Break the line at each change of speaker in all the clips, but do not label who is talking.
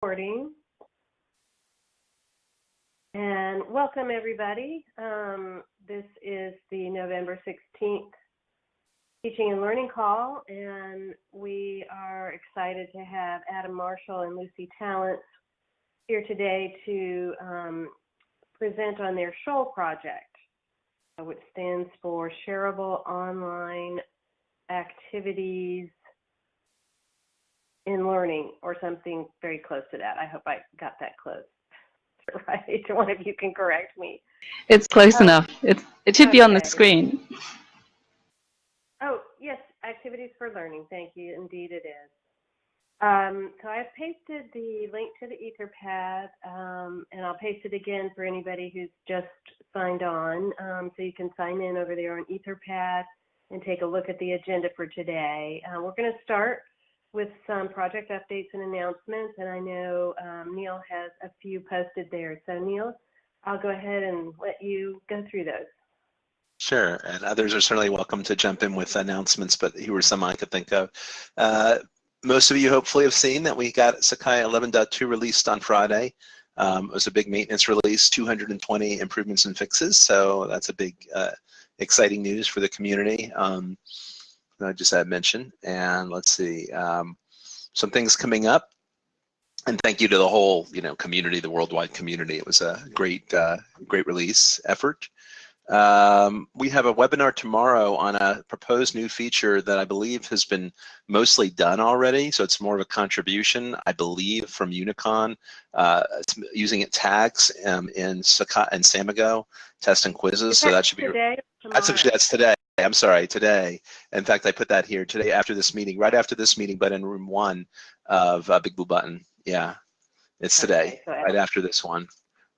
recording. And welcome, everybody. Um, this is the November 16th teaching and learning call, and we are excited to have Adam Marshall and Lucy Tallents here today to um, present on their SHOAL project, which stands for Shareable Online Activities in Learning, or something very close to that. I hope I got that close. Right, one of you can correct me.
It's close
Oh.
enough. It's, it should be on the screen.
Oh, yes, activities for learning. Thank you. Indeed, it is. Um, so I've pasted the link to the Etherpad, um, and I'll paste it again for anybody who's just signed on. Um, so you can sign in over there on Etherpad and take a look at the agenda for today. Uh, we're going to start with some project updates and announcements, and I know um, Neil has a few posted there. So Neil, I'll go ahead and let you go through those.
Sure, and others are certainly welcome to jump in with announcements, but here were some I could think of. Uh, most of you hopefully have seen that we got Sakai 11.2 released on Friday. Um, it was a big maintenance release, 220 improvements and fixes, so that's a big, uh, exciting news for the community. Um, I just had mentioned, and let's see, um, some things coming up. And thank you to the whole, you know, community, the worldwide community. It was a great, uh, great release effort. Um, we have a webinar tomorrow on a proposed new feature that I believe has been mostly done already. So it's more of a contribution, I believe, from Unicon. Uh, using it tags um, in Sakai and Samigo, test and quizzes.
Is
So that should be.
today
That's actually that's today. I'm sorry, today. In fact, I put that here today after this meeting, right after this meeting, but in room one of uh, Big Blue Button. Yeah, it's today,
Okay,
right after this one.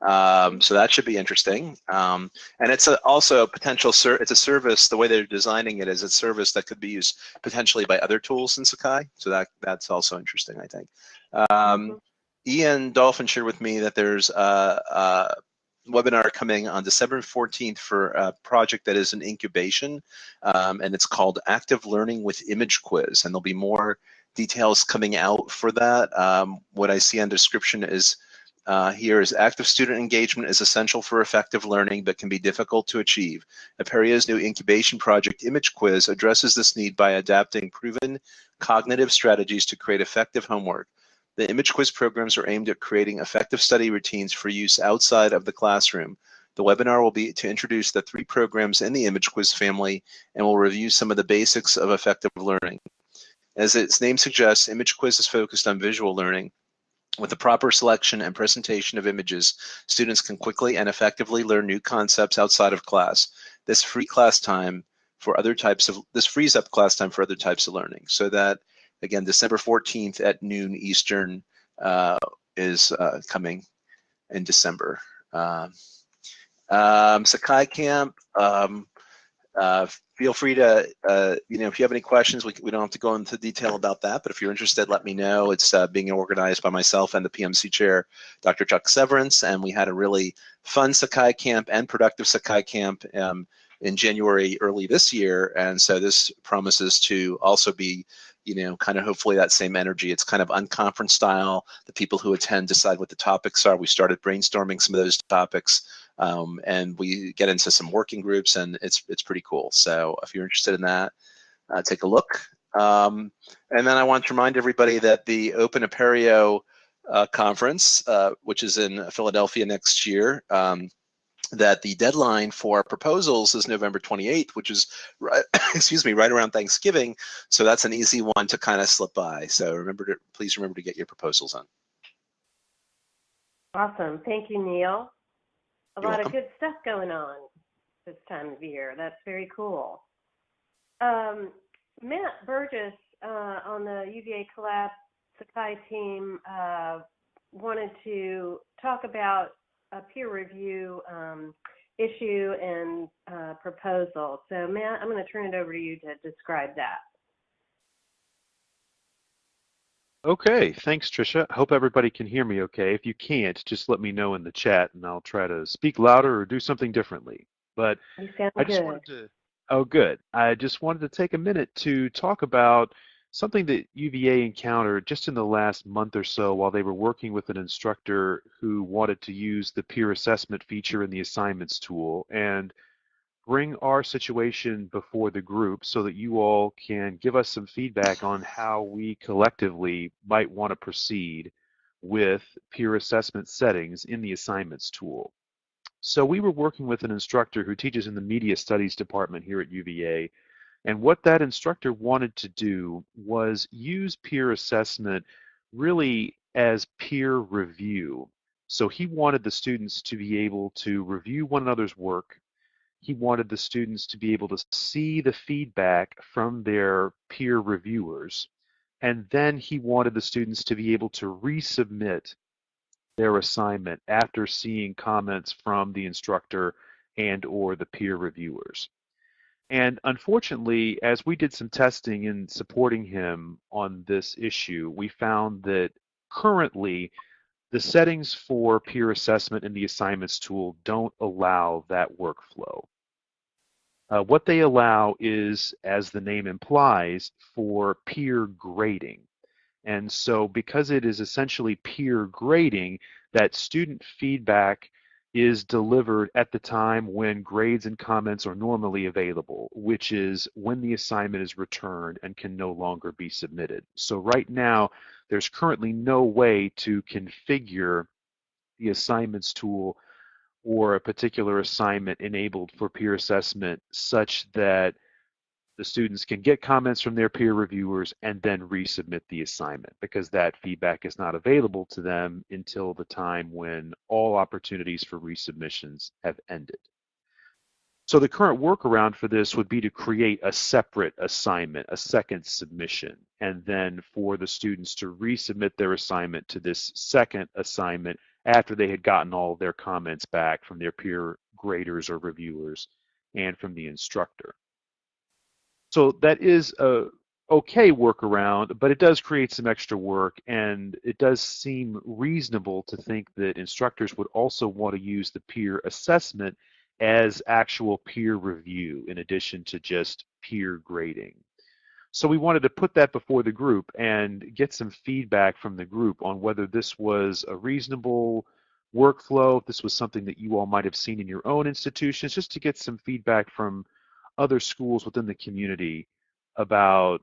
Um, so that should be interesting. Um, and it's a, also a potential, it's a service, the way they're designing it is a service that could be used potentially by other tools in Sakai. So that that's also interesting, I think. Um, Ian Dolphin shared with me that there's a, a webinar coming on December 14th for a project that is an incubation, um, and it's called Active Learning with Image Quiz, and there'll be more details coming out for that. Um, what I see on description is uh, here is active student engagement is essential for effective learning but can be difficult to achieve. Apereo's new incubation project Image Quiz addresses this need by adapting proven cognitive strategies to create effective homework. The image quiz programs are aimed at creating effective study routines for use outside of the classroom. The webinar will be to introduce the three programs in the image quiz family and will review some of the basics of effective learning. As its name suggests, image quiz is focused on visual learning. With the proper selection and presentation of images, students can quickly and effectively learn new concepts outside of class. This free class time for other types of, this frees up class time for other types of learning so that again, December 14th at noon Eastern uh, is uh, coming in December. Um, um, Sakai Camp, um, uh, feel free to, uh, you know, if you have any questions, we, we don't have to go into detail about that, but if you're interested, let me know. It's uh, being organized by myself and the PMC chair, Dr. Chuck Severance, and we had a really fun Sakai Camp and productive Sakai Camp um, in January early this year, and so this promises to also be you know, kind of hopefully that same energy. It's kind of unconference style. The people who attend decide what the topics are. We started brainstorming some of those topics, um, and we get into some working groups, and it's it's pretty cool. So if you're interested in that, uh, take a look. Um, and then I want to remind everybody that the Open Apereo uh, conference, uh, which is in Philadelphia next year, um, that the deadline for proposals is November 28th, which is right, excuse me, right around Thanksgiving. So that's an easy one to kind of slip by. So remember to please remember to get your proposals on.
Awesome. Thank you, Neil. A
You're
lot of good stuff going on this time of year. That's very cool. Um, Matt Burgess uh, on the UVA Collab Sakai team uh, wanted to talk about a peer review um, issue and uh, proposal. So, Matt, I'm going to turn it over to you to describe that.
Okay, thanks, Trisha. I hope everybody can hear me okay. If you can't, just let me know in the chat and I'll try to speak louder or do something differently. But I just
good.
wanted to, oh, good. I just wanted to take a minute to talk about something that UVA encountered just in the last month or so while they were working with an instructor who wanted to use the peer assessment feature in the assignments tool and bring our situation before the group so that you all can give us some feedback on how we collectively might want to proceed with peer assessment settings in the assignments tool. So we were working with an instructor who teaches in the media studies department here at UVA and what that instructor wanted to do was use peer assessment really as peer review. So he wanted the students to be able to review one another's work. He wanted the students to be able to see the feedback from their peer reviewers. And then he wanted the students to be able to resubmit their assignment after seeing comments from the instructor and or the peer reviewers. And unfortunately, as we did some testing in supporting him on this issue, we found that currently the settings for peer assessment in the assignments tool don't allow that workflow. Uh, what they allow is, as the name implies, for peer grading. And so because it is essentially peer grading, that student feedback is delivered at the time when grades and comments are normally available, which is when the assignment is returned and can no longer be submitted. So right now, there's currently no way to configure the assignments tool or a particular assignment enabled for peer assessment such that the students can get comments from their peer reviewers and then resubmit the assignment because that feedback is not available to them until the time when all opportunities for resubmissions have ended. So the current workaround for this would be to create a separate assignment, a second submission, and then for the students to resubmit their assignment to this second assignment after they had gotten all their comments back from their peer graders or reviewers and from the instructor. So that is a okay workaround, but it does create some extra work and it does seem reasonable to think that instructors would also want to use the peer assessment as actual peer review in addition to just peer grading. So we wanted to put that before the group and get some feedback from the group on whether this was a reasonable workflow, if this was something that you all might have seen in your own institutions, just to get some feedback from other schools within the community about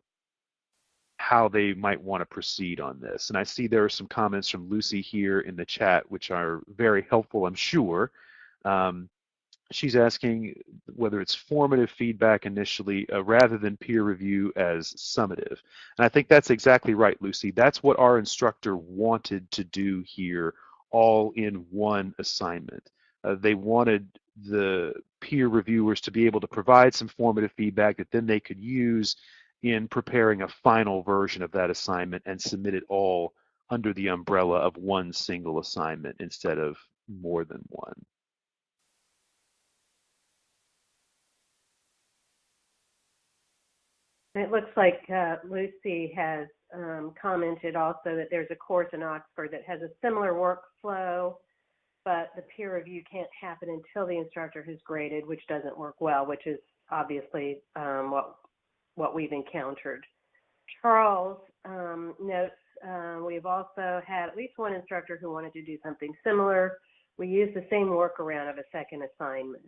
how they might want to proceed on this. And I see there are some comments from Lucy here in the chat, which are very helpful, I'm sure. Um, she's asking whether it's formative feedback initially uh, rather than peer review as summative. And I think that's exactly right, Lucy. That's what our instructor wanted to do here all in one assignment. Uh, they wanted the peer reviewers to be able to provide some formative feedback that then they could use in preparing a final version of that assignment and submit it all under the umbrella of one single assignment instead of more than one.
It looks like uh, Lucy has um, commented also that there's a course in Oxford that has a similar workflow but the peer review can't happen until the instructor has graded, which doesn't work well, which is obviously um, what what we've encountered. Charles um, notes uh, we've also had at least one instructor who wanted to do something similar. We use the same workaround of a second assignment.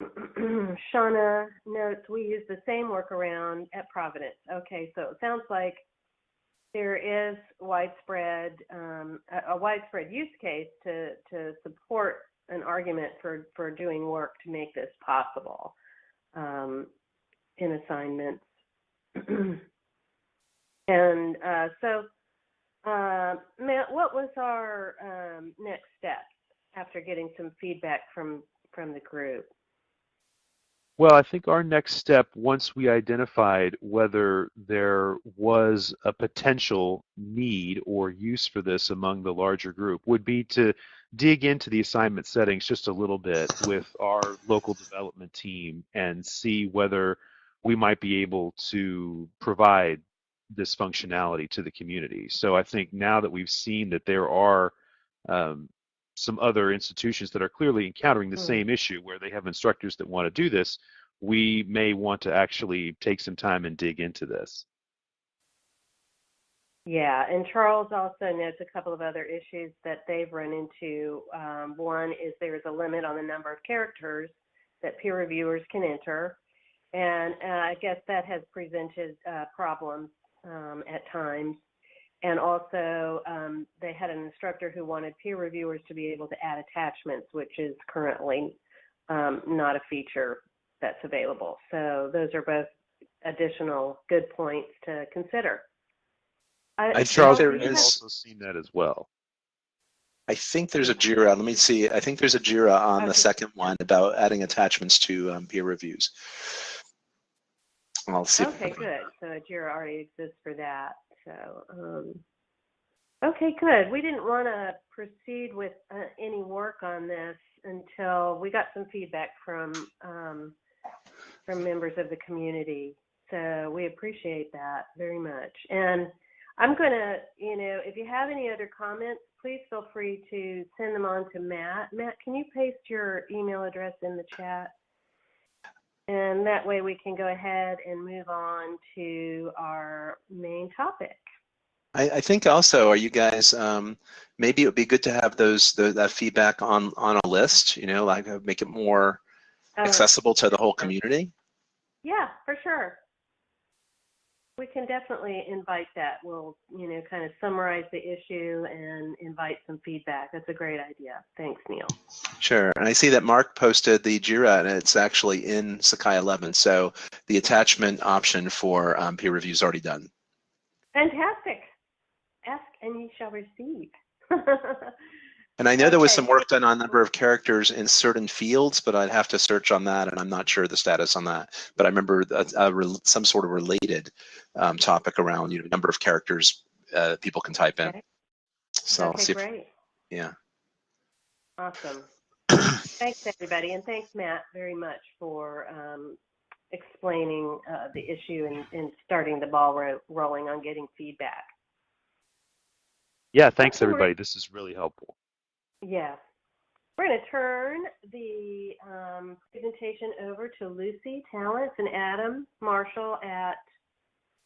Shauna notes we use the same workaround at Providence. Okay, so it sounds like there is widespread um, a, widespread use case to to support an argument for for doing work to make this possible um, in assignments. and uh, so, uh, Matt, what was our um, next steps after getting some feedback from from the group?
Well, I think our next step, once we identified whether there was a potential need or use for this among the larger group, would be to dig into the assignment settings just a little bit with our local development team and see whether we might be able to provide this functionality to the community. So I think now that we've seen that there are um, some other institutions that are clearly encountering the mm. same issue where they have instructors that want to do this, we may want to actually take some time and dig into this.
Yeah, and Charles also notes a couple of other issues that they've run into. Um, one is there is a limit on the number of characters that peer reviewers can enter, and uh, I guess that has presented uh, problems um, at times. And also, um, they had an instructor who wanted peer reviewers to be able to add attachments, which is currently um, not a feature that's available. So those are both additional good points to consider. I,
I
Charles,
there
we've also seen that as well.
I think there's a JIRA. Let me see. I think there's a JIRA on the second one about adding attachments to um, peer reviews. I'll see.
Okay, good. So a JIRA already exists for that. So, um, okay, good. We didn't want to proceed with uh, any work on this until we got some feedback from um, from members of the community. So we appreciate that very much. And I'm going to, you know, if you have any other comments, please feel free to send them on to Matt. Matt, can you paste your email address in the chat? And that way we can go ahead and move on to our main topic.
I, I think also, are you guys? Um, maybe it would be good to have those the, that feedback on on a list. You know, like uh, make it more
Oh,
accessible to the whole community.
Yeah, for sure. We can definitely invite that. We'll, you know, kind of summarize the issue and invite some feedback. That's a great idea. Thanks, Neil.
Sure. And I see that Mark posted the JIRA, and it's actually in Sakai 11. So the attachment option for um, peer review is already done.
Fantastic. Ask and ye shall receive.
And I know there was some work done on a number of characters in certain fields, but I'd have to search on that, and I'm not sure the status on that. But I remember a, a, rel- some sort of related um, topic around, you know, number of characters uh, people can type in.
Okay.
So I'll
okay,
see if, yeah.
Awesome. Thanks, everybody, and thanks, Matt, very much for um, explaining uh, the issue and, and starting the ball ro- rolling on getting feedback.
Yeah, thanks everybody. This is really helpful.
Yeah. We're going to turn the um, presentation over to Lucy Tallents and Adam Marshall at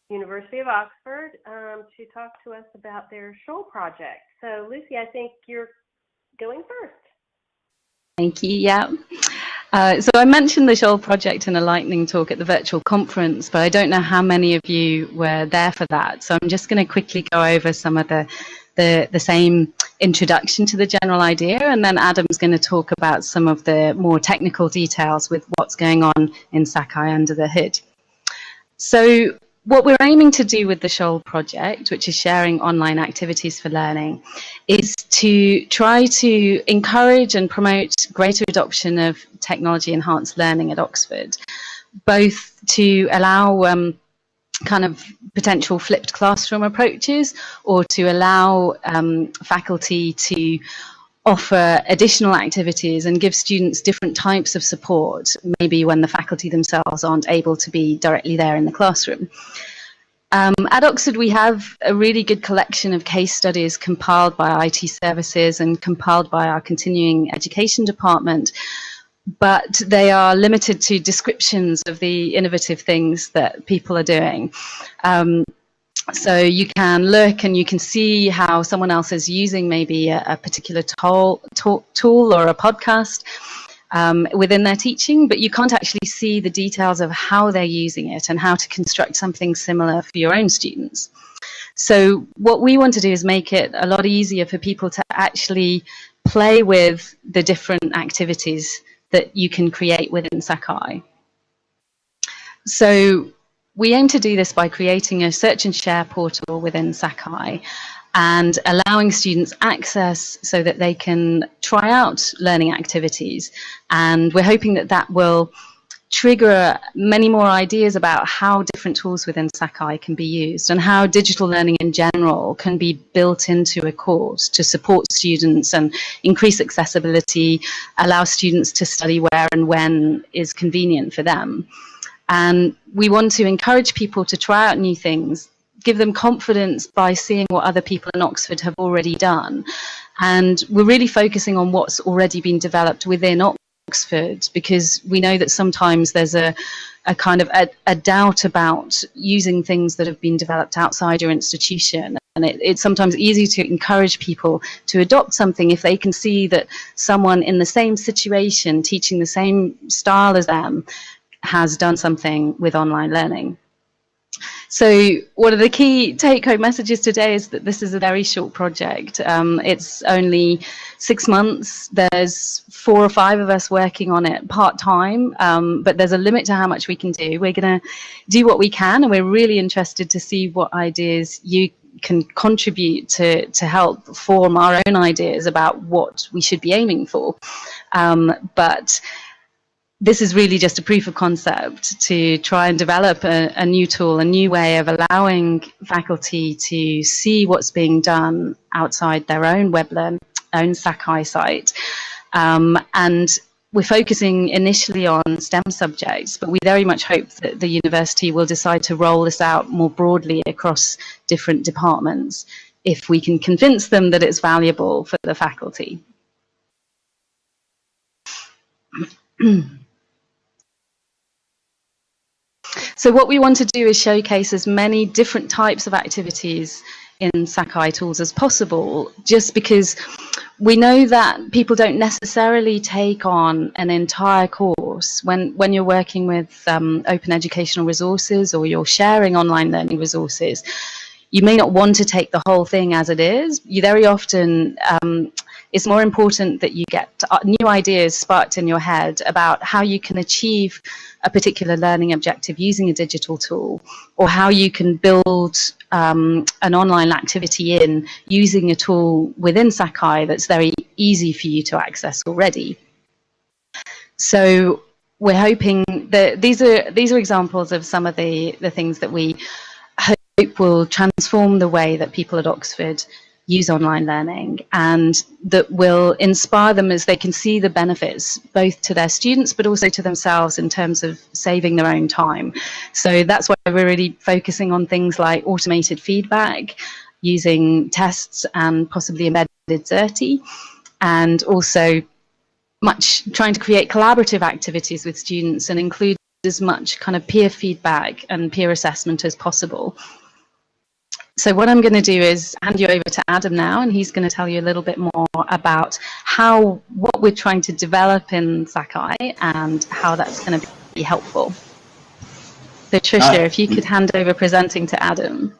University of Oxford um, to talk to us about their Shoal project. So, Lucy, I think you're going first.
Thank you. Yeah. Uh, so I mentioned the Shoal project in a lightning talk at the virtual conference, but I don't know how many of you were there for that. So I'm just going to quickly go over some of the, the, the same introduction to the general idea, and then Adam's going to talk about some of the more technical details with what's going on in Sakai under the hood. So what we're aiming to do with the Shoal project, which is sharing online activities for learning, is to try to encourage and promote greater adoption of technology enhanced learning at Oxford, both to allow um, kind of potential flipped classroom approaches or to allow um, faculty to offer additional activities and give students different types of support, maybe when the faculty themselves aren't able to be directly there in the classroom. Um, at Oxford, we have a really good collection of case studies compiled by IT services and compiled by our continuing education department, but they are limited to descriptions of the innovative things that people are doing. Um, so you can look and you can see how someone else is using maybe a, a particular tool, tool or a podcast um, within their teaching, but you can't actually see the details of how they're using it and how to construct something similar for your own students. So what we want to do is make it a lot easier for people to actually play with the different activities that you can create within Sakai. So we aim to do this by creating a search and share portal within Sakai and allowing students access so that they can try out learning activities. And we're hoping that that will trigger many more ideas about how different tools within Sakai can be used and how digital learning in general can be built into a course to support students and increase accessibility, allow students to study where and when is convenient for them. And we want to encourage people to try out new things, give them confidence by seeing what other people in Oxford have already done. And we're really focusing on what's already been developed within Oxford because we know that sometimes there's a, a kind of a, a doubt about using things that have been developed outside your institution and it, it's sometimes easy to encourage people to adopt something if they can see that someone in the same situation, teaching the same style as them, has done something with online learning. So one of the key take-home messages today is that this is a very short project. Um, it's only six months. There's four or five of us working on it part-time, um, but there's a limit to how much we can do. We're going to do what we can, and we're really interested to see what ideas you can contribute to, to help form our own ideas about what we should be aiming for. Um, but this is really just a proof of concept to try and develop a, a, new tool, a new way of allowing faculty to see what's being done outside their own WebLearn, own Sakai site. Um, and we're focusing initially on STEM subjects, but we very much hope that the university will decide to roll this out more broadly across different departments if we can convince them that it's valuable for the faculty. So what we want to do is showcase as many different types of activities in Sakai tools as possible, just because we know that people don't necessarily take on an entire course when, when you're working with um, open educational resources or you're sharing online learning resources. You may not want to take the whole thing as it is. You very often um, it's more important that you get uh, new ideas sparked in your head about how you can achieve a particular learning objective using a digital tool, or how you can build um, an online activity in using a tool within Sakai that's very easy for you to access already. So we're hoping that these are these are examples of some of the the things that we hope will transform the way that people at Oxford use online learning and that will inspire them as they can see the benefits both to their students but also to themselves in terms of saving their own time. So that's why we're really focusing on things like automated feedback, using tests and possibly embedded Xerte, and also much trying to create collaborative activities with students and include as much kind of peer feedback and peer assessment as possible. So what I'm going to do is hand you over to Adam now, and he's going to tell you a little bit more about how what we're trying to develop in Sakai and how that's going to be helpful. So Tricia, uh, if you could hand over presenting to Adam.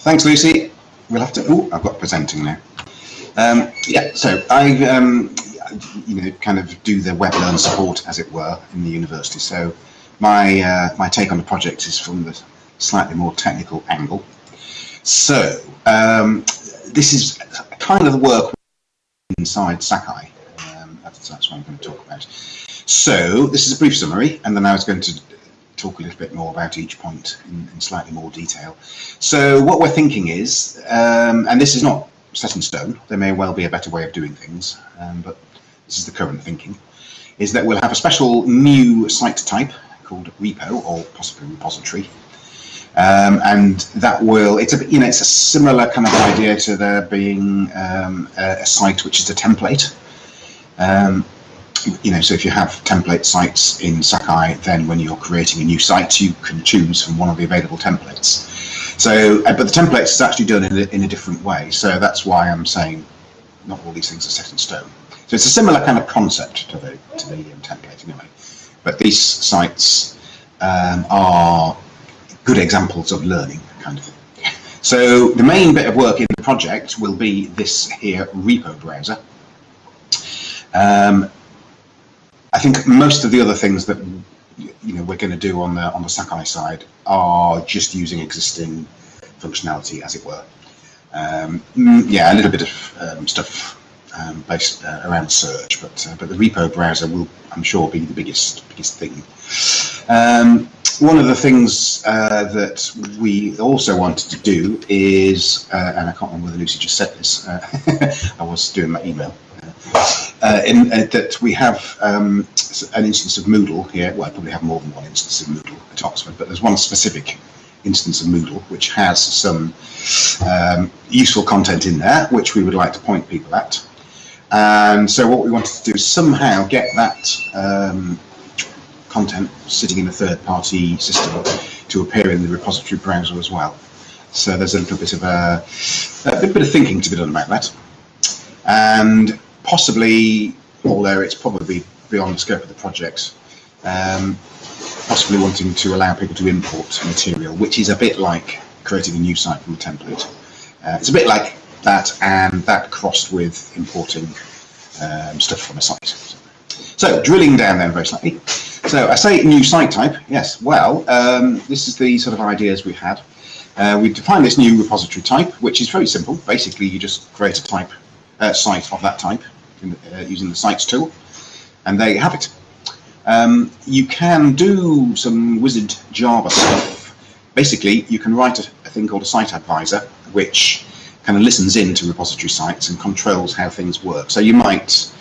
Thanks, Lucy. We'll have to. Oh, I've got presenting now. Um, yeah, so I, um, you know, kind of do the WebLearn support, as it were, in the university. So my uh, my take on the project is from the slightly more technical angle. So um, this is kind of the work inside Sakai. Um, that's, that's, what I'm going to talk about. So this is a brief summary, and then I was going to talk a little bit more about each point in, in slightly more detail. So what we're thinking is, um, and this is not set in stone, there may well be a better way of doing things, um, but this is the current thinking, is that we'll have a special new site type called repo or possibly repository um, and that will, it's a, you know, it's a similar kind of idea to there being um, a, a, site which is a template. Um, you know, so if you have template sites in Sakai, then when you're creating a new site, you can choose from one of the available templates. So, uh, but the templates is actually done in a, in a different way. So that's why I'm saying not all these things are set in stone. So it's a similar kind of concept to the, to the um, template anyway. But these sites um, are good examples of learning kind of thing. So the main bit of work in the project will be this here repo browser. Um, I think most of the other things that you know we're going to do on the on the Sakai side are just using existing functionality, as it were. Um, mm, yeah, a little bit of um, stuff um, based uh, around search, but uh, but the repo browser will, I'm sure, be the biggest biggest thing. Um, one of the things uh, that we also wanted to do is, uh, and I can't remember whether Lucy just said this, uh, I was doing my email, uh, in, uh, that we have um, an instance of Moodle here, well I probably have more than one instance of Moodle at Oxford, but there's one specific instance of Moodle which has some um, useful content in there which we would like to point people at. And so what we wanted to do is somehow get that um, content sitting in a third-party system to appear in the repository browser as well. So there's a little bit of a, a bit of thinking to be done about that. And possibly, although it's probably beyond the scope of the project, um, possibly wanting to allow people to import material, which is a bit like creating a new site from a template. Uh, it's a bit like that, and that crossed with importing um, stuff from a site. So drilling down then very slightly. So I say new site type, yes, well, um, this is the sort of ideas we had. Uh, we define this new repository type, which is very simple. Basically, you just create a type uh, site of that type in, uh, using the sites tool, and there you have it. Um, you can do some wizard Java stuff. Basically, you can write a, a thing called a site advisor, which kind of listens in to repository sites and controls how things work. So you might,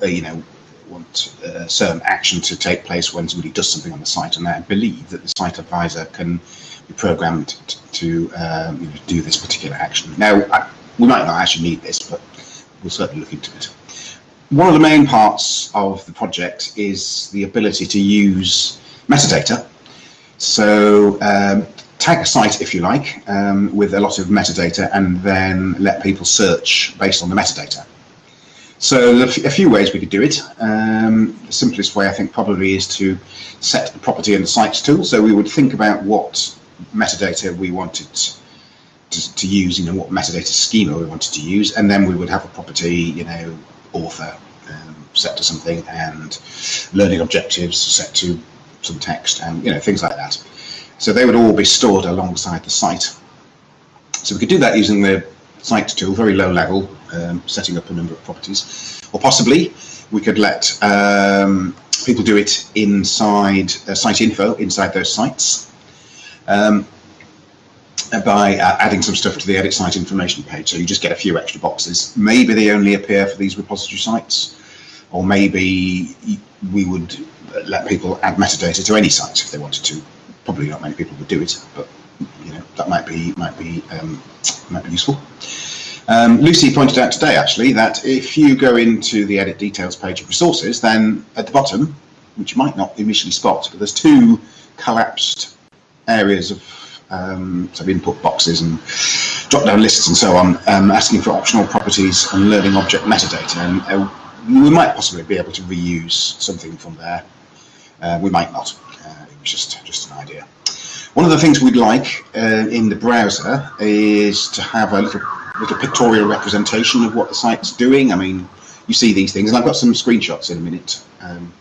uh, you know, want uh, certain action to take place when somebody does something on the site, and I believe that the site advisor can be programmed to, um, you know, do this particular action. Now, I, we might not actually need this, but we'll certainly look into it. One of the main parts of the project is the ability to use metadata. So um, tag a site, if you like, um, with a lot of metadata and then let people search based on the metadata. So a few ways we could do it. Um, the simplest way I think probably is to set the property in the sites tool. So we would think about what metadata we wanted to, to use, you know, what metadata schema we wanted to use, and then we would have a property, you know, author um, set to something and learning objectives set to some text and, you know, things like that. So they would all be stored alongside the site. So we could do that using the site tool, very low level, um, setting up a number of properties. Or possibly we could let um, people do it inside uh, site info, inside those sites. Um, by uh, adding some stuff to the edit site information page. So you just get a few extra boxes. Maybe they only appear for these repository sites, or maybe we would let people add metadata to any site if they wanted to. Probably not many people would do it, but you know that might be might be um, might be useful. Um, Lucy pointed out today actually that if you go into the edit details page of resources, then at the bottom, which you might not initially spot, but there's two collapsed areas of um, so input boxes and drop-down lists and so on, um, asking for optional properties and learning object metadata. And uh, we might possibly be able to reuse something from there. Uh, we might not. Uh, it was just just an idea. One of the things we'd like uh, in the browser is to have a little little pictorial representation of what the site's doing. I mean, you see these things, and I've got some screenshots in a minute. Um,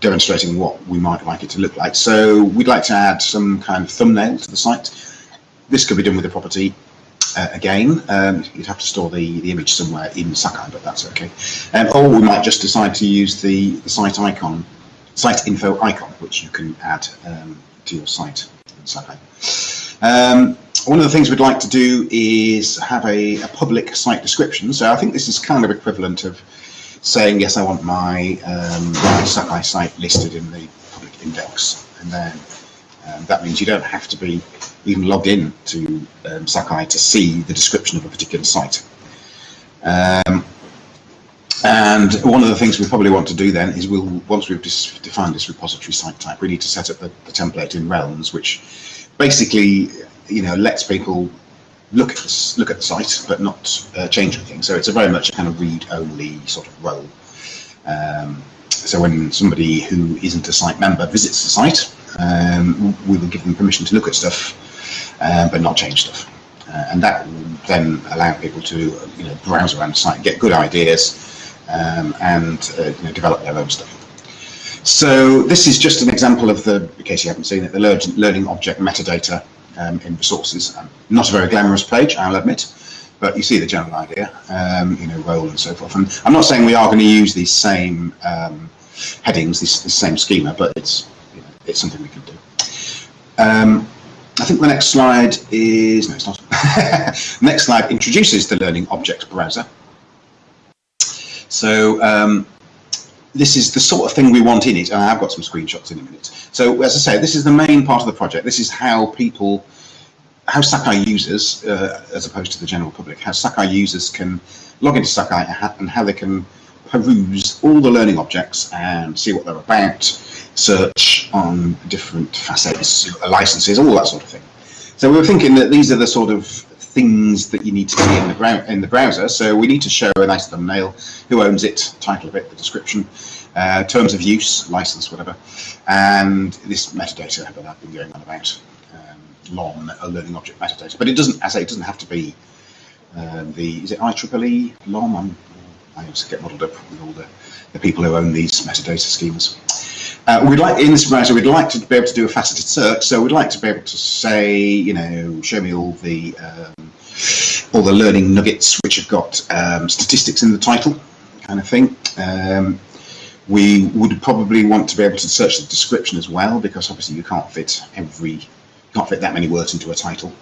demonstrating what we might like it to look like. So we'd like to add some kind of thumbnail to the site. This could be done with the property uh, again. Um, you'd have to store the, the image somewhere in Sakai, but that's okay. Um, or we might just decide to use the, the site icon, site info icon, which you can add um, to your site in Sakai. One of the things we'd like to do is have a, a public site description. So I think this is kind of equivalent of saying, yes, I want my, um, my Sakai site listed in the public index. And then um, that means you don't have to be even logged in to um, Sakai to see the description of a particular site. Um, and one of the things we probably want to do then is we'll once we've defined this repository site type, we need to set up the, the template in Realms, which basically you know lets people look at the, look at the site but not uh, change anything. So it's a very much kind of read-only sort of role. Um, so when somebody who isn't a site member visits the site, um, we will give them permission to look at stuff, uh, but not change stuff. Uh, and that will then allow people to you know browse around the site, get good ideas, um, and uh, you know, develop their own stuff. So this is just an example of the, in case you haven't seen it, the learning object metadata um, in resources. Um, not a very glamorous page, I'll admit, but you see the general idea, um, you know, role and so forth. And I'm not saying we are going to use these same um, headings, this, this, same schema, but it's you know, it's something we can do. Um, I think the next slide is, no it's not. next slide introduces the Learning Objects browser. So um, this is the sort of thing we want in it, and I've got some screenshots in a minute. So as I say, this is the main part of the project. This is how people, how Sakai users, uh, as opposed to the general public, how Sakai users can log into Sakai and how they can peruse all the learning objects and see what they're about, search on different facets, licenses, all that sort of thing. So we were thinking that these are the sort of things that you need to see in the, in the browser. So we need to show a nice thumbnail, who owns it, title of it, the description, uh, terms of use, license, whatever, and this metadata that I've been going on about, um, LOM, a learning object metadata. But it doesn't, as I say, it doesn't have to be um, the, is it IEEE LOM? I'm, I get muddled up with all the, the people who own these metadata schemes. Uh, we'd like in this browser, we'd like to be able to do a faceted search. So we'd like to be able to say, you know, show me all the um, all the learning nuggets which have got um, statistics in the title, kind of thing. Um, we would probably want to be able to search the description as well, because obviously you can't fit every, can't fit that many words into a title.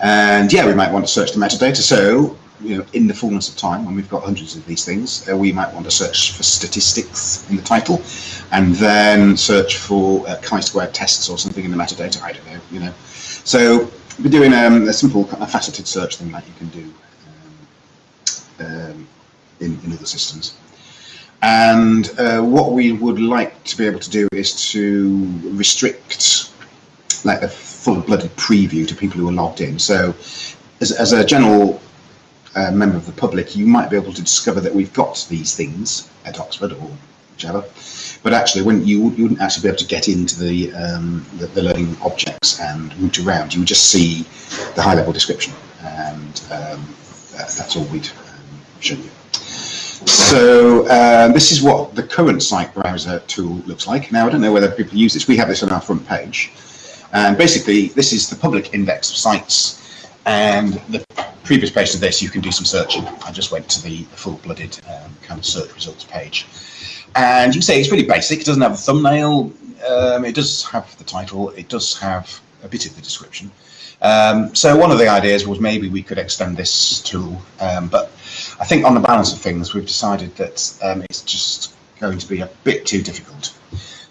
And yeah, we might want to search the metadata. So, you know, in the fullness of time, when we've got hundreds of these things, uh, we might want to search for statistics in the title, and then search for uh, chi-squared tests or something in the metadata. I don't know, you know. So we're doing um, a simple of faceted search thing that you can do um, um, in, in other systems. And uh, what we would like to be able to do is to restrict like a full-blooded preview to people who are logged in. So as, as a general member of the public, you might be able to discover that we've got these things at Oxford or whichever, but actually when you, you wouldn't actually be able to get into the, um, the, the learning objects and root around, you would just see the high-level description, and um, that's, that's all we'd um, show you. So uh, this is what the current site browser tool looks like. Now I don't know whether people use this. We have this on our front page. And basically, this is the public index of sites. And the previous page to this, you can do some searching. I just went to the full-blooded um, kind of search results page. And you can say it's really basic. It doesn't have a thumbnail. Um, it does have the title. It does have a bit of the description. Um, so one of the ideas was maybe we could extend this tool, um, but I think on the balance of things, we've decided that um, it's just going to be a bit too difficult.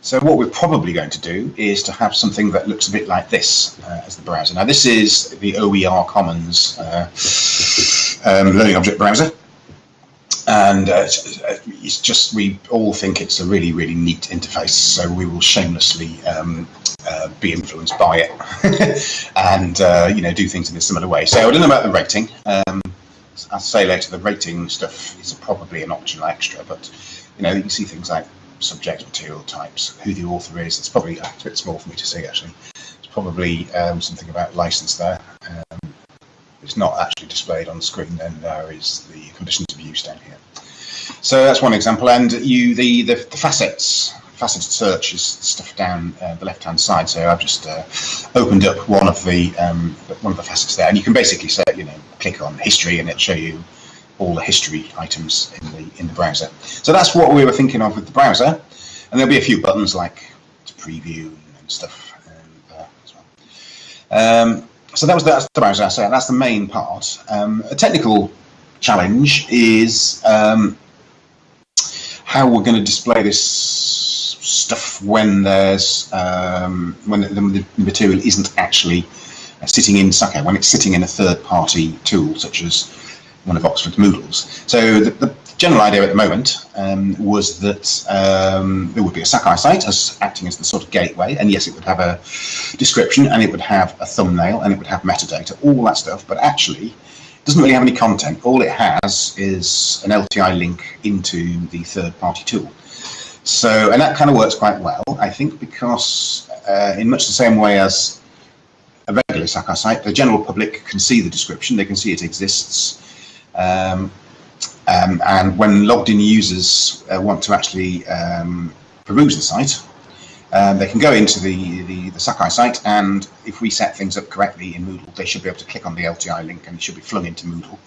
So what we're probably going to do is to have something that looks a bit like this uh, as the browser. Now this is the OER Commons uh, um, Learning Object Browser. And uh, it's just, we all think it's a really, really neat interface, so we will shamelessly um, uh, be influenced by it and, uh, you know, do things in a similar way. So I don't know about the rating. Um, I'll say later, the rating stuff is probably an optional extra, but, you know, you can see things like subject material types, who the author is. It's probably a bit small for me to see, actually. It's probably um, something about license there. Um, it's not actually displayed on the screen, then there is the conditions of use down here. So that's one example. And you, the, the, the facets, faceted search is stuff down uh, the left-hand side. So I've just uh, opened up one of the um, one of the facets there, and you can basically say, you know, click on history, and it'll show you all the history items in the in the browser. So that's what we were thinking of with the browser, and there'll be a few buttons like to preview and stuff um, there as well. Um, so that was that's the browser. So that's the main part. Um, a technical challenge is um, how we're going to display this stuff when there's um, when the, the, material isn't actually sitting in Sakai, when it's sitting in a third-party tool such as one of Oxford's Moodles. So the, the general idea at the moment um, was that um, there would be a Sakai site as acting as the sort of gateway, and yes, it would have a description, and it would have a thumbnail, and it would have metadata, all that stuff. But actually, it doesn't really have any content. All it has is an LTI link into the third-party tool. So, and that kind of works quite well, I think, because uh, in much the same way as a regular Sakai site, the general public can see the description, they can see it exists, um, um, and when logged in users uh, want to actually um, peruse the site, um, they can go into the, the, the, Sakai site and if we set things up correctly in Moodle, they should be able to click on the LTI link and it should be flung into Moodle.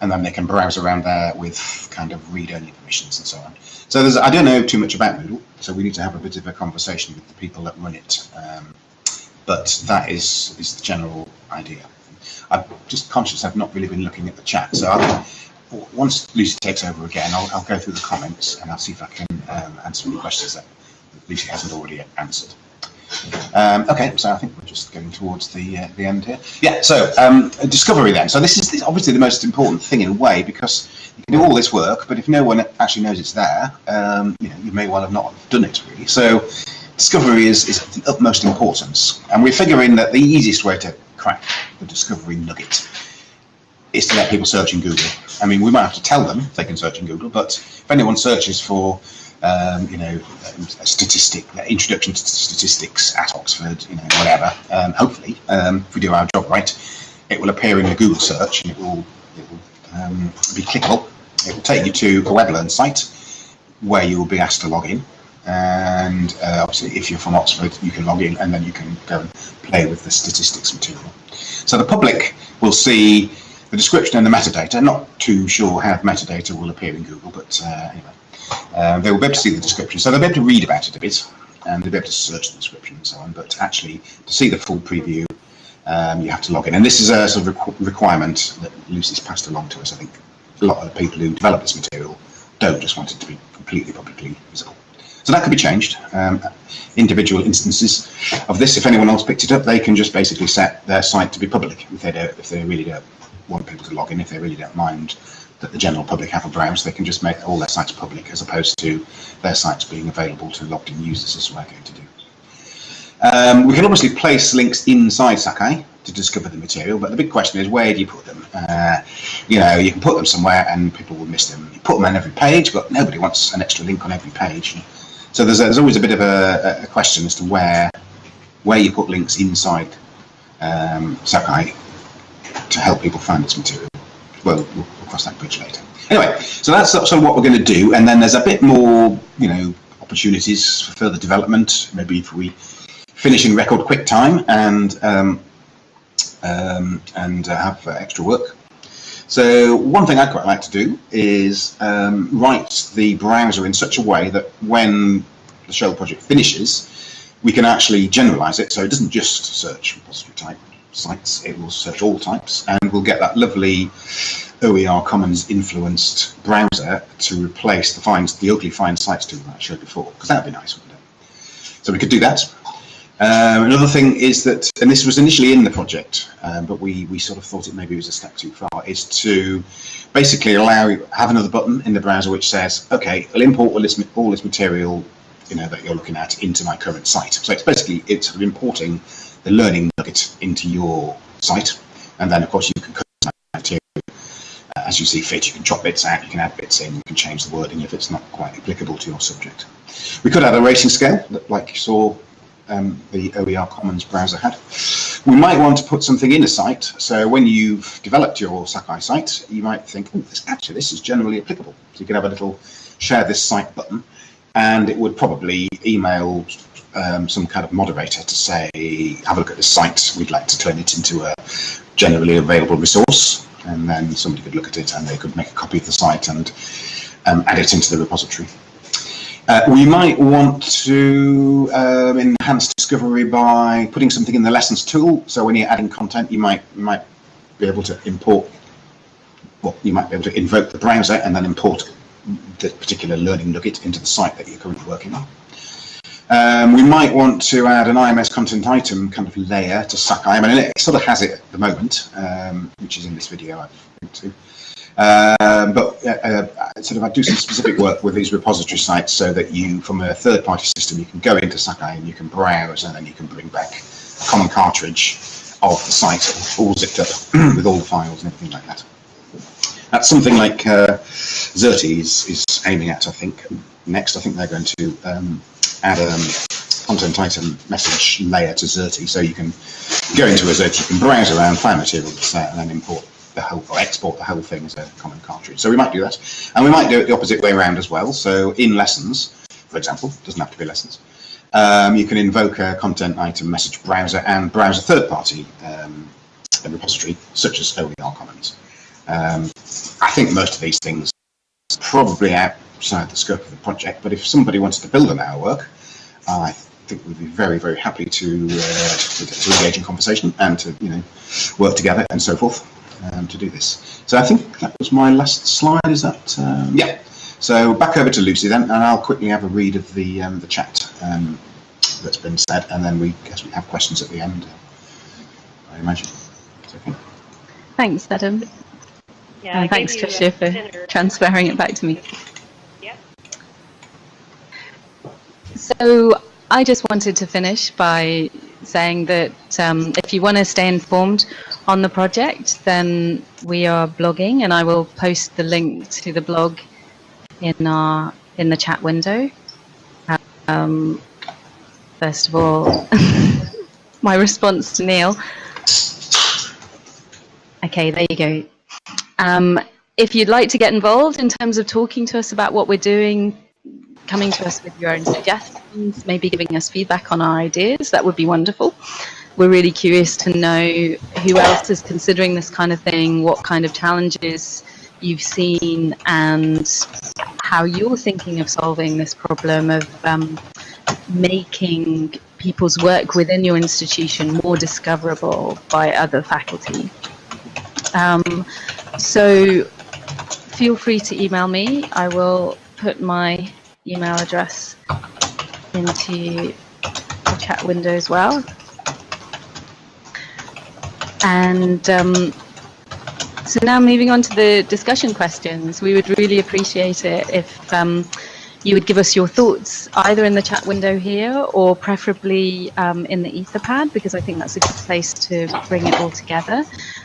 And then they can browse around there with kind of read-only permissions and so on. So there's, I don't know too much about Moodle, so we need to have a bit of a conversation with the people that run it. Um, but that is, is the general idea. I'm just conscious I've not really been looking at the chat, so I'll, once Lucy takes over again, I'll, I'll, go through the comments and I'll see if I can um, answer any questions that Lucy hasn't already answered. Um, okay, so I think we're just getting towards the uh, the end here. Yeah, so um, discovery then. So this is obviously the most important thing in a way because you can do all this work, but if no one actually knows it's there, um, you know, you may well have not done it really. So discovery is, is of the utmost importance, and we're figuring that the easiest way to crack the discovery nugget is to let people search in Google. I mean, we might have to tell them they can search in Google, but if anyone searches for, um, you know, a statistic, introduction to statistics at Oxford, you know, whatever, um, hopefully, um, if we do our job right, it will appear in the Google search and it will, it will um, be clickable. It will take you to a WebLearn site where you will be asked to log in. And uh, obviously, if you're from Oxford, you can log in and then you can go and play with the statistics material. So the public will see the description and the metadata. Not too sure how the metadata will appear in Google, but uh, anyway, uh, they will be able to see the description. So they'll be able to read about it a bit, and they'll be able to search the description and so on. But actually, to see the full preview, um, you have to log in. And this is a sort of requ requirement that Lucy's passed along to us. I think a lot of the people who develop this material don't just want it to be completely publicly visible. So that could be changed. Um, individual instances of this, if anyone else picked it up, they can just basically set their site to be public if they don't, if they really don't want people to log in, if they really don't mind that the general public have a browse, they can just make all their sites public as opposed to their sites being available to logged in users as we're going to do. Um, we can obviously place links inside Sakai to discover the material, but the big question is where do you put them? Uh, you know, you can put them somewhere and people will miss them. You put them on every page, but nobody wants an extra link on every page. So there's, there's always a bit of a, a, question as to where where you put links inside um, Sakai to help people find this material. Well, we'll cross that bridge later. Anyway, so that's sort of what we're going to do, and then there's a bit more, you know, opportunities for further development. Maybe if we finish in record quick time and um, um, and uh, have uh, extra work. So one thing I quite like to do is um, write the browser in such a way that when the shell project finishes, we can actually generalize it so it doesn't just search repository type sites, it will search all types and we'll get that lovely OER Commons influenced browser to replace the the ugly find sites tool that I showed before, because that would be nice, wouldn't it? So we could do that. Um, another thing is that, and this was initially in the project, um, but we, we sort of thought it maybe was a step too far, is to basically allow you have another button in the browser which says, okay, I'll import all this, all this material you know, that you're looking at into my current site. So it's basically it's sort of importing the learning nugget into your site, and then of course you can customize material uh, as you see fit. You can chop bits out, you can add bits in, you can change the wording if it's not quite applicable to your subject. We could add a rating scale, like you saw um, the OER Commons browser had. We might want to put something in a site, so when you've developed your Sakai site, you might think, oh, this, actually this is generally applicable. So you could have a little share this site button, and it would probably email um, some kind of moderator to say, have a look at this site, we'd like to turn it into a generally available resource, and then somebody could look at it and they could make a copy of the site and um, add it into the repository. Uh, we might want to um, enhance discovery by putting something in the lessons tool. So when you're adding content, you might you might be able to import, well, you might be able to invoke the browser and then import the particular learning nugget into the site that you're currently working on. Um, we might want to add an IMS content item kind of layer to Sakai. I mean, it sort of has it at the moment, um, which is in this video I've linked to. Um, but uh, uh, sort of I do some specific work with these repository sites so that you, from a third-party system, you can go into Sakai and you can browse and then you can bring back a common cartridge of the site all zipped up with all the files and everything like that. That's something like uh, Xerte is, is aiming at, I think. Next, I think they're going to um, add a um, content item message layer to Xerte, so you can go into a Xerte, you can browse around, find material and then import the whole or export the whole thing as a common cartridge. So we might do that, and we might do it the opposite way around as well. So in lessons, for example, doesn't have to be lessons. Um, you can invoke a content item message browser and browse a third-party um, repository, such as OER Commons. Um, I think most of these things probably outside the scope of the project, but if somebody wanted to build on our work, I think we'd be very, very happy to, uh, to engage in conversation and to, you know, work together and so forth um, to do this. So I think that was my last slide. Is that um, yeah? So back over to Lucy then, and I'll quickly have a read of the um, the chat um, that's been said, and then we guess we have questions at the end. I imagine. Okay.
Thanks, Adam.
Yeah,
and thanks, Tricia, for dinner. transferring it back to me.
Yep.
So I just wanted to finish by saying that um, if you want to stay informed on the project, then we are blogging, and I will post the link to the blog in our in the chat window. Um, first of all, my response to Neil. Okay, there you go. Um, if you'd like to get involved in terms of talking to us about what we're doing, coming to us with your own suggestions, maybe giving us feedback on our ideas, that would be wonderful. We're really curious to know who else is considering this kind of thing, what kind of challenges you've seen, and how you're thinking of solving this problem of um, making people's work within your institution more discoverable by other faculty. Um, so feel free to email me. I will put my email address into the chat window as well. And um, so now moving on to the discussion questions, we would really appreciate it if um, you would give us your thoughts either in the chat window here or preferably um, in the Etherpad because I think that's a good place to bring it all together.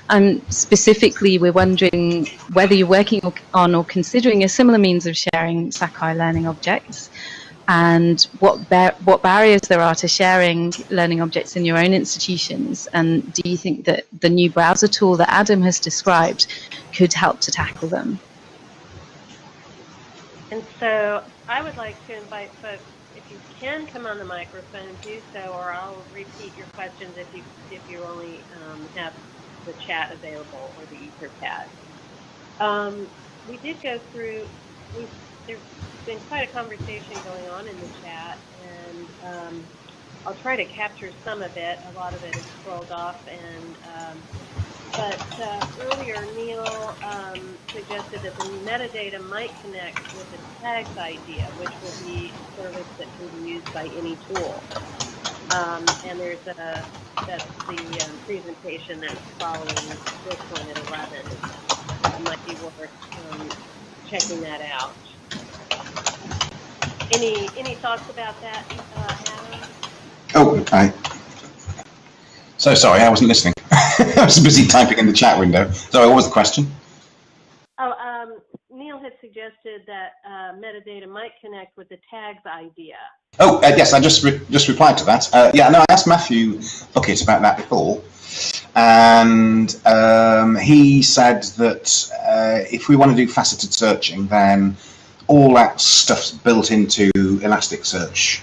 And um, specifically, we're wondering whether you're working on or considering a similar means of sharing Sakai learning objects and what bar what barriers there are to sharing learning objects in your own institutions and do you think that the new browser tool that Adam has described could help to tackle them?
And so I would like to invite folks, if you can come on the microphone, do so, or I'll repeat your questions if you if you only um, have the chat available or the Etherpad. Um, we did go through. We, there's been quite a conversation going on in the chat, and um, I'll try to capture some of it. A lot of it is scrolled off, and um, but uh, earlier Neil um, suggested that the metadata might connect with the tags idea, which will be a service that can be used by any tool. Um, and there's a, that's the um, presentation that's following this one at 11. It might be worth um, checking that out. Any any thoughts about that, uh, Adam?
Oh, I. So sorry, I wasn't listening. I was busy typing in the chat window. So what was the question?
Oh, um, Neil had suggested that uh, metadata might connect with the tags idea.
Oh, uh, yes, I just re just replied to that. Uh, yeah, no, I asked Matthew Buckett about that before, and um, he said that uh, if we want to do faceted searching, then all that stuff's built into Elasticsearch.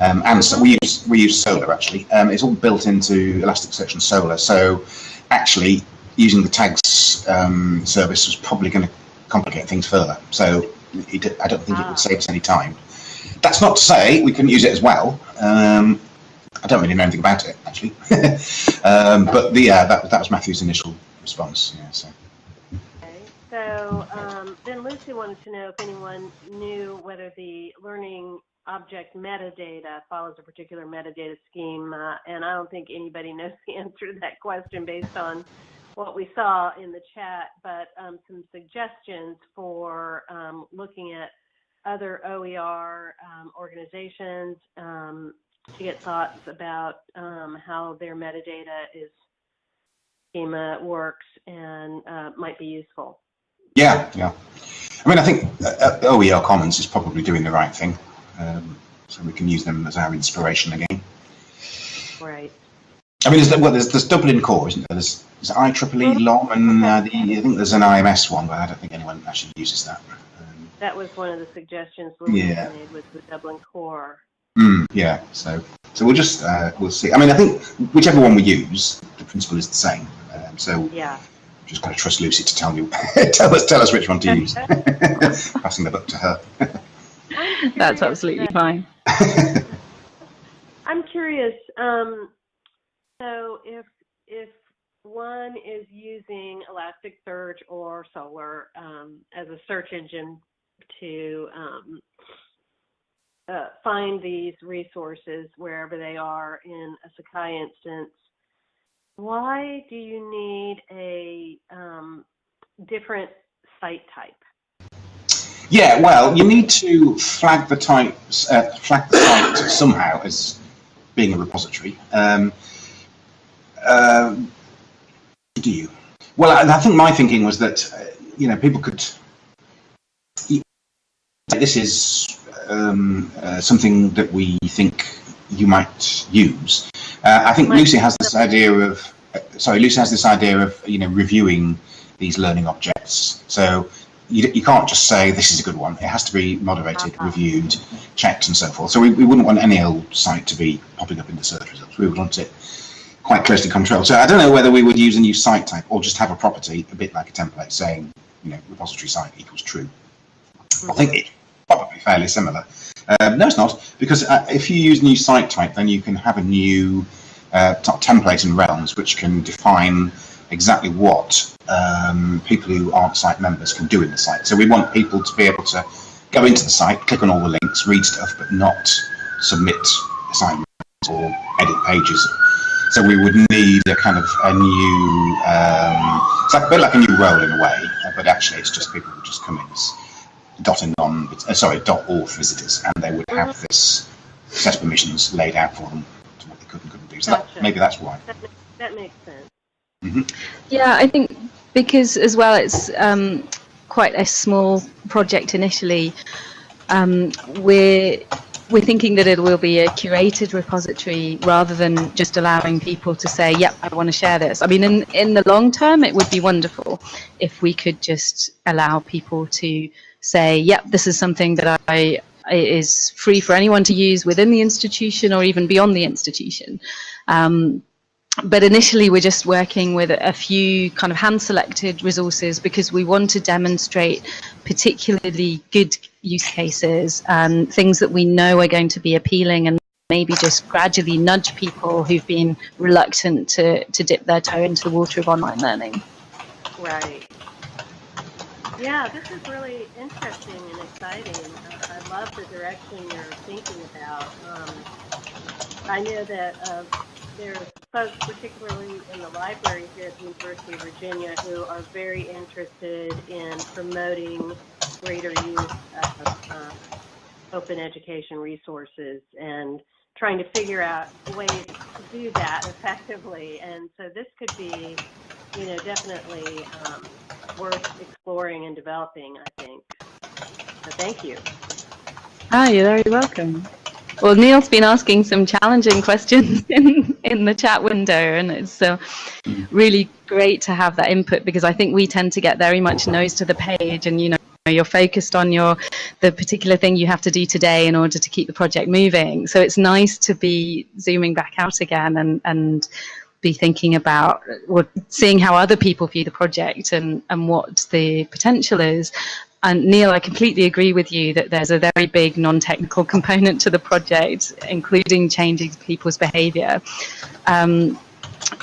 Um, and so we use we use Solr actually. Um, it's all built into Elasticsearch and Solr. So actually, using the tags um, service was probably going to complicate things further. So it, I don't think ah. it would ah. save us any time. That's not to say we couldn't use it as well. Um, I don't really know anything about it actually, um, but the uh, that that was Matthew's initial response. Yeah. So.
So um, then Lucy wanted to know if anyone knew whether the learning object metadata follows a particular metadata scheme, uh, and I don't think anybody knows the answer to that question based on what we saw in the chat, but um, some suggestions for um, looking at other OER um, organizations um, to get thoughts about um, how their metadata is schema works and uh, might be useful.
Yeah, yeah. I mean, I think uh, uh OER Commons is probably doing the right thing. Um, so we can use them as our inspiration again.
Right.
I mean, there's, well, there's, there's Dublin Core, isn't there? There's, there's IEEE LOM, and uh, the, I think there's an IMS one, but I don't think anyone actually uses that. Um,
that was one of the suggestions we yeah. made with the Dublin Core.
Mm, yeah, so so we'll just uh, we'll see. I mean, I think whichever one we use, the principle is the same. Um, so
yeah,
just got to trust Lucy to tell you, tell us tell us which one to use. Passing the book to her.
That's absolutely fine.
I'm curious. Um, so if if one is using Elasticsearch or Solr um, as a search engine to um, uh, find these resources wherever they are in a Sakai instance, why do you need a um, different site type?
Yeah, well, you need to flag the types, uh, flag the site somehow as being a repository. Um, uh, do you? Well, I, I think my thinking was that uh, you know people could. This is um, uh, something that we think you might use. Uh, I think Lucy has this idea of. Uh, sorry, Lucy has this idea of you know reviewing these learning objects. So you, you can't just say this is a good one. It has to be moderated,
Uh-huh.
reviewed, checked, and so forth. So we, we wouldn't want any old site to be popping up in the search results. We would want it quite closely controlled. So I don't know whether we would use a new site type or just have a property, a bit like a template, saying you know repository site equals true. I think it's probably fairly similar. Um, no, it's not, because uh, if you use new site type, then you can have a new uh, template and realms which can define exactly what um, people who aren't site members can do in the site. So we want people to be able to go into the site, click on all the links, read stuff, but not submit assignments or edit pages. So we would need a kind of a new, um, it's like a bit like a new role in a way, uh, but actually it's just people who just come in as dot and non, uh, sorry, dot auth visitors, and they would have this set of permissions laid out for them to what they could and couldn't do. So that, maybe that's why.
That, ma- that makes sense.
Yeah, I think because as well it's um, quite a small project initially. Um, we're we're thinking that it will be a curated repository rather than just allowing people to say, "Yep, I want to share this." I mean, in in the long term, it would be wonderful if we could just allow people to say, "Yep, this is something that I." is free for anyone to use within the institution or even beyond the institution. Um, but initially we're just working with a few kind of hand selected resources because we want to demonstrate particularly good use cases and things that we know are going to be appealing and maybe just gradually nudge people who've been reluctant to, to dip their toe into the water of online learning.
Right. Yeah, this is really interesting and exciting. Uh, I love the direction you're thinking about. Um, I know that uh, there's folks, particularly in the library here at the University of Virginia, who are very interested in promoting greater use of uh, open education resources and trying to figure out ways to do that effectively. And so this could be, you know, definitely um, worth exploring and developing, I think. So thank you.
Ah, you're very welcome. Well, Neil's been asking some challenging questions in, in the chat window, and it's uh, really great to have that input because I think we tend to get very much nose to the page, and you know you're focused on your the particular thing you have to do today in order to keep the project moving. So it's nice to be zooming back out again and and be thinking about or seeing how other people view the project and and what the potential is. And Neil, I completely agree with you that there's a very big non-technical component to the project, including changing people's behaviour. Um,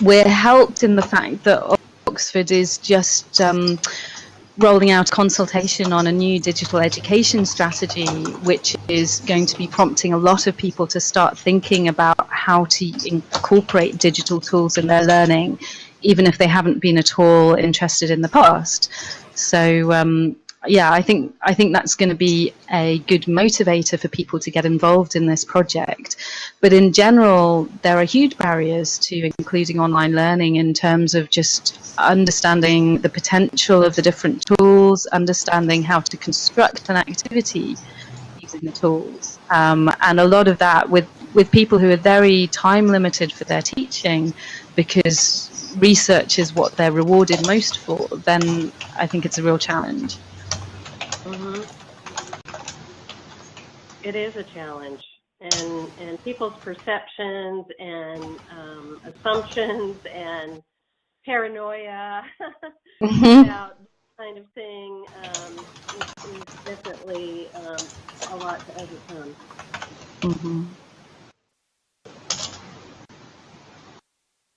we're helped in the fact that Oxford is just um, rolling out consultation on a new digital education strategy, which is going to be prompting a lot of people to start thinking about how to incorporate digital tools in their learning, even if they haven't been at all interested in the past. So um, yeah, I think I think that's going to be a good motivator for people to get involved in this project. But in general, there are huge barriers to including online learning in terms of just understanding the potential of the different tools, understanding how to construct an activity using the tools, um, and a lot of that with with people who are very time limited for their teaching, because research is what they're rewarded most for. Then I think it's a real challenge.
Hmm It is a challenge, and and people's perceptions and um, assumptions and paranoia
Mhm.
about this kind of thing um, is, is definitely um, a lot to overcome.
Mhm.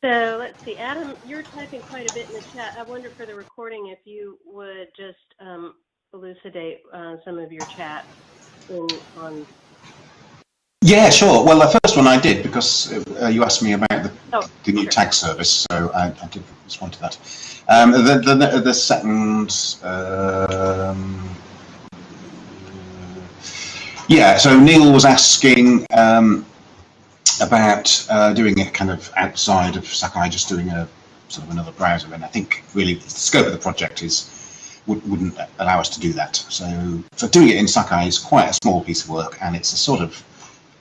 So let's see, Adam, you're typing quite a bit in the chat. I wonder for the recording if you would just um, elucidate uh, some of your chat in, on.
Yeah, sure. Well, the first one I did because uh, you asked me about the,
Oh,
the new
sure.
tag service, so I, I did respond to that. Um, the, the, the second, um, yeah, so Neil was asking, um, about uh, doing it kind of outside of Sakai, just doing a sort of another browser. And I think really the scope of the project is would, wouldn't allow us to do that. So, so doing it in Sakai is quite a small piece of work, and it's a sort of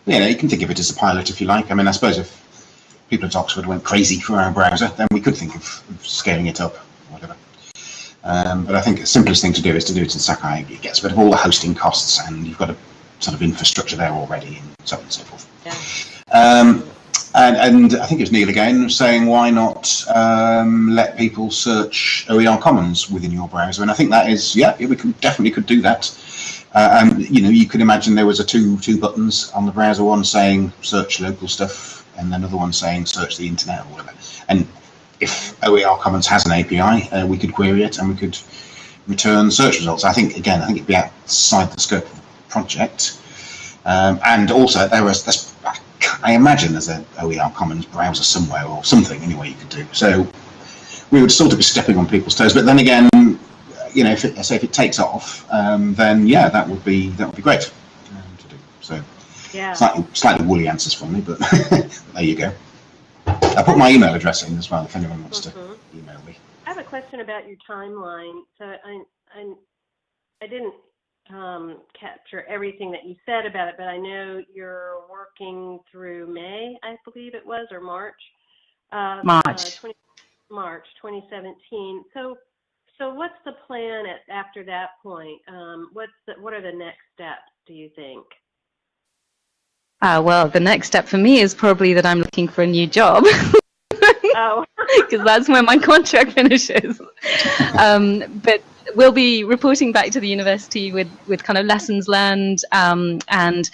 you know you can think of it as a pilot if you like. I mean, I suppose if people at Oxford went crazy for our browser, then we could think of, scaling it up, or whatever. Um, but I think the simplest thing to do is to do it in Sakai. It gets rid of all the hosting costs, and you've got a sort of infrastructure there already, and so on and so forth.
Yeah.
Um, and, and I think it was Neil again saying, why not um, let people search OER Commons within your browser? And I think that is, yeah, we definitely could do that. Uh, and you know, you could imagine there was a two two buttons on the browser, one saying search local stuff, and another one saying search the internet or whatever. And if OER Commons has an API, uh, we could query it and we could return search results. I think again, I think it'd be outside the scope of the project. Um, and also, there was this, I imagine there's an OER Commons browser somewhere or something anyway you could do. So we would sort of be stepping on people's toes. But then again, you know, if it, say if it takes off, um, then yeah, that would be that would be great um, to do. So
Yeah.
slightly slightly woolly answers from me, but there you go. I put my email address in as well if anyone wants to
Mhm.
email me.
I have a question about your timeline. So I, I, I didn't um, capture everything that you said about it, but I know you're working through May, I believe it was, or March. of,
March.
Uh, 20, March 2017. So, so what's the plan at, after that point? Um, what's the, what are the next steps? Do you think?
Ah, well, the next step for me is probably that I'm looking for a new job.
Oh,
because that's when my contract finishes. Um, but we'll be reporting back to the university with, with kind of lessons learned um, and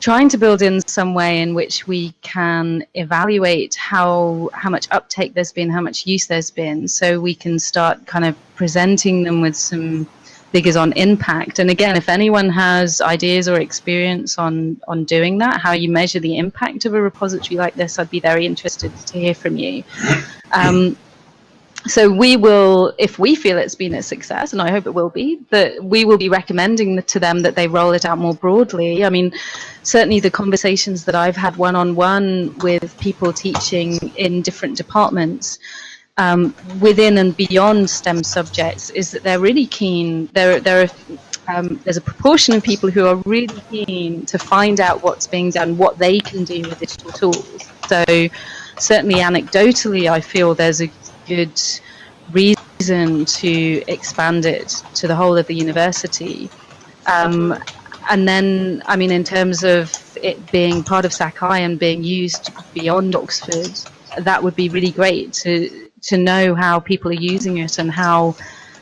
trying to build in some way in which we can evaluate how how much uptake there's been, how much use there's been, so we can start kind of presenting them with some figures on impact. And again, if anyone has ideas or experience on on doing that, how you measure the impact of a repository like this, I'd be very interested to hear from you. Um, so we will, if we feel it's been a success, and I hope it will be, that we will be recommending to them that they roll it out more broadly. I mean, certainly the conversations that I've had one-on-one with people teaching in different departments um, within and beyond STEM subjects is that they're really keen. There, there are um, there's a proportion of people who are really keen to find out what's being done, what they can do with digital tools. So certainly anecdotally, I feel there's a good reason to expand it to the whole of the university. Um, and then, I mean, in terms of it being part of Sakai and being used beyond Oxford, that would be really great to to know how people are using it and how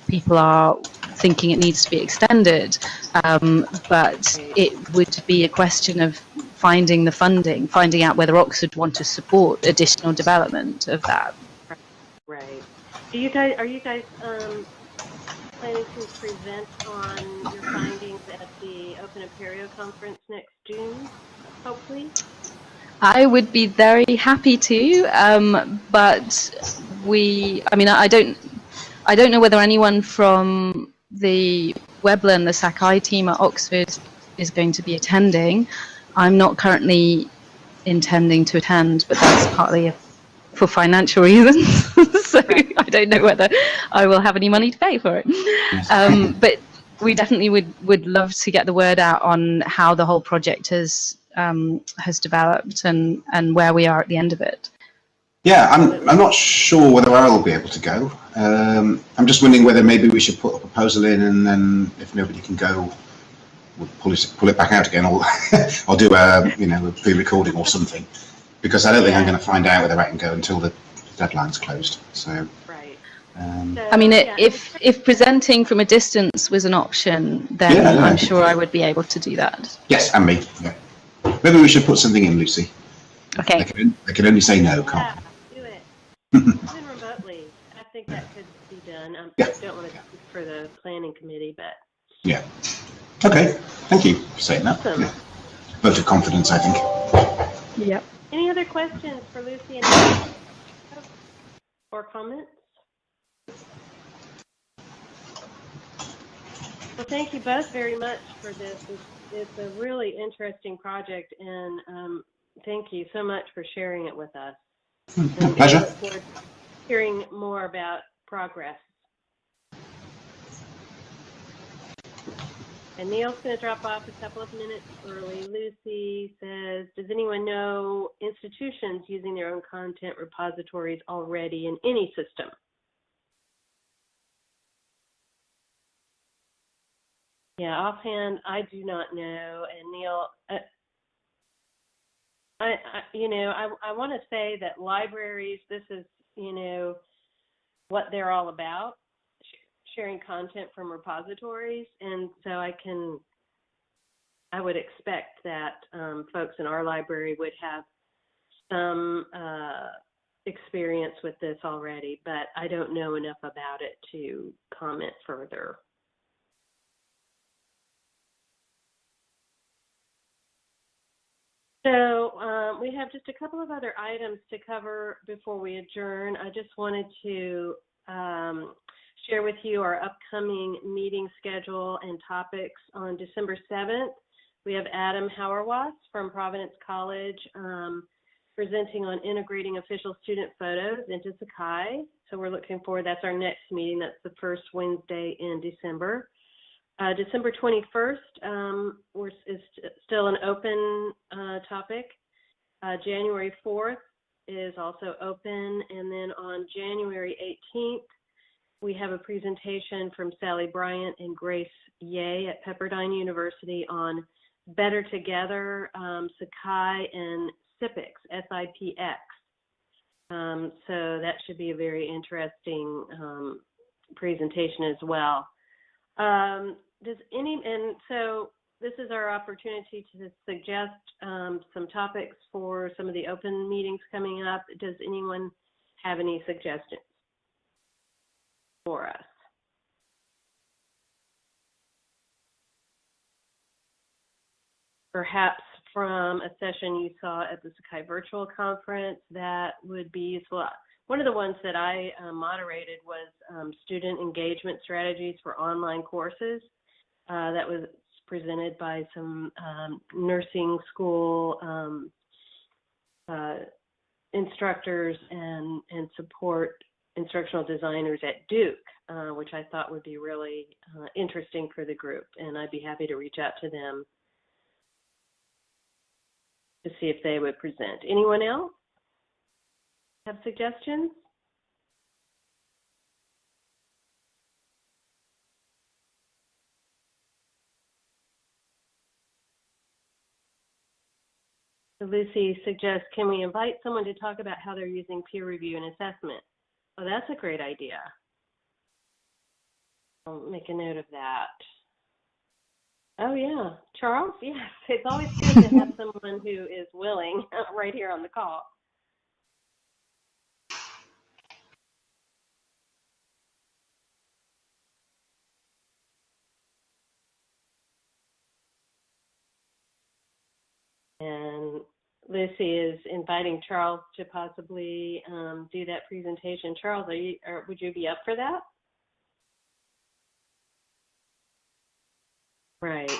people are thinking it needs to be extended. Um, but it would be a question of finding the funding, finding out whether Oxford want to support additional development of that.
Right. Do you guys, are you guys um, planning to present on your findings at the Open Apereo Conference next June, hopefully?
I would be very happy to, um, but we, I mean, I don't, I don't know whether anyone from the Webler, the Sakai team at Oxford is going to be attending. I'm not currently intending to attend, but that's partly for financial reasons. So I don't know whether I will have any money to pay for it. Um, but we definitely would, would love to get the word out on how the whole project has um, has developed and, and where we are at the end of it.
Yeah, I'm, I'm not sure whether I'll be able to go. Um, I'm just wondering whether maybe we should put a proposal in and then if nobody can go, we'll pull it, pull it back out again or I'll do a, you know, a pre-recording or something. Because I don't think I'm going to find out whether I can go until the deadline's closed. So,
Right.
um,
So,
I mean, it,
yeah,
if if presenting from a distance was an option, then
Yeah, yeah.
I'm sure I would be able to do that.
yes, and me. Yeah. Maybe we should put something in, Lucy. They
Okay.
can, they can only say no, can't
Yeah, do it. Even remotely, I think that could be done. Um,
Yeah.
I don't want to speak for the planning committee, but?
Yeah. Okay, thank you for saying that.
Awesome.
Yeah. Vote of confidence, I think.
Yep.
any other questions for Lucy and Andy? Or comments? Well, thank you both very much for this. It's, it's a really interesting project, and um, thank you so much for sharing it with us.
My pleasure.
look forward to Hearing more about progress. And Neil's going to drop off a couple of minutes early. Lucy says, does anyone know institutions using their own content repositories already in any system? Yeah, offhand, I do not know. And Neil, uh, I, I, you know, I, I want to say that libraries, this is, you know, what they're all about, sharing content from repositories. And so I can, I would expect that um, folks in our library would have some uh, experience with this already, but I don't know enough about it to comment further. So um, we have just a couple of other items to cover before we adjourn. I just wanted to um, share with you our upcoming meeting schedule and topics on December 7th. We have Adam Hauerwas from Providence College um, presenting on integrating official student photos into Sakai. So we're looking forward, that's our next meeting. That's the first Wednesday in December. Uh, December 21st um, is st- still an open uh, topic. Uh, January 4th is also open. And then on January 18th, we have a presentation from Sally Bryant and Grace Ye at Pepperdine University on Better Together, um, Sakai, and SIPX, S-I-P-X. Um, so that should be a very interesting um, presentation as well. Um, does any, and so this is our opportunity to suggest um, some topics for some of the open meetings coming up. Does anyone have any suggestions for us? Perhaps from a session you saw at the Sakai Virtual Conference that would be useful. One of the ones that I uh, moderated was um, student engagement strategies for online courses. Uh, that was presented by some um, nursing school um, uh, instructors and, and support instructional designers at Duke, uh, which I thought would be really uh, interesting for the group. And I'd be happy to reach out to them to see if they would present. Anyone else have suggestions? Lucy suggests, can we invite someone to talk about how they're using peer review and assessment? Oh, that's a great idea. I'll make a note of that. Oh yeah, Charles. Yes, it's always good to have someone who is willing right here on the call. And Lucy is inviting Charles to possibly um, do that presentation. Charles, are you, or would you be up for that? Right.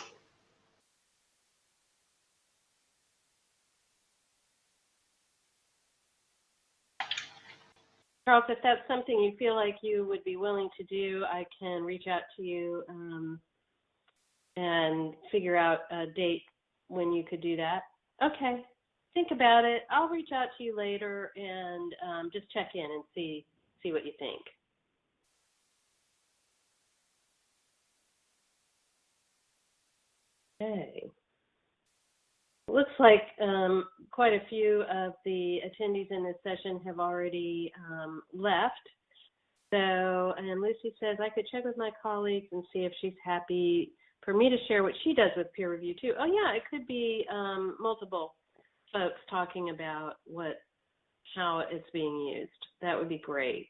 Charles, if that's something you feel like you would be willing to do, I can reach out to you um, and figure out a date when you could do that. Okay, think about it. I'll reach out to you later and um, just check in and see see what you think. Okay. Looks like um, quite a few of the attendees in this session have already um, left. So, and Lucy says, I could check with my colleagues and see if she's happy for me to share what she does with peer review too. Oh yeah, it could be um, multiple folks talking about what, how it's being used. That would be great.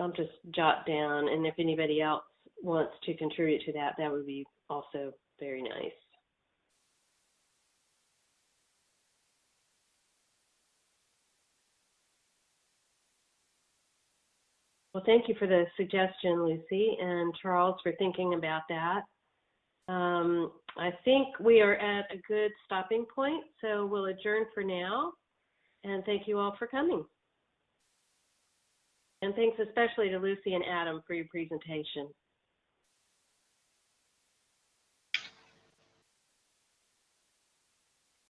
I'll just jot down, and if anybody else wants to contribute to that, that would be also very nice. Well, thank you for the suggestion, Lucy, and Charles for thinking about that. Um, I think we are at a good stopping point, so we'll adjourn for now. And thank you all for coming. And thanks especially to Lucy and Adam for your presentation.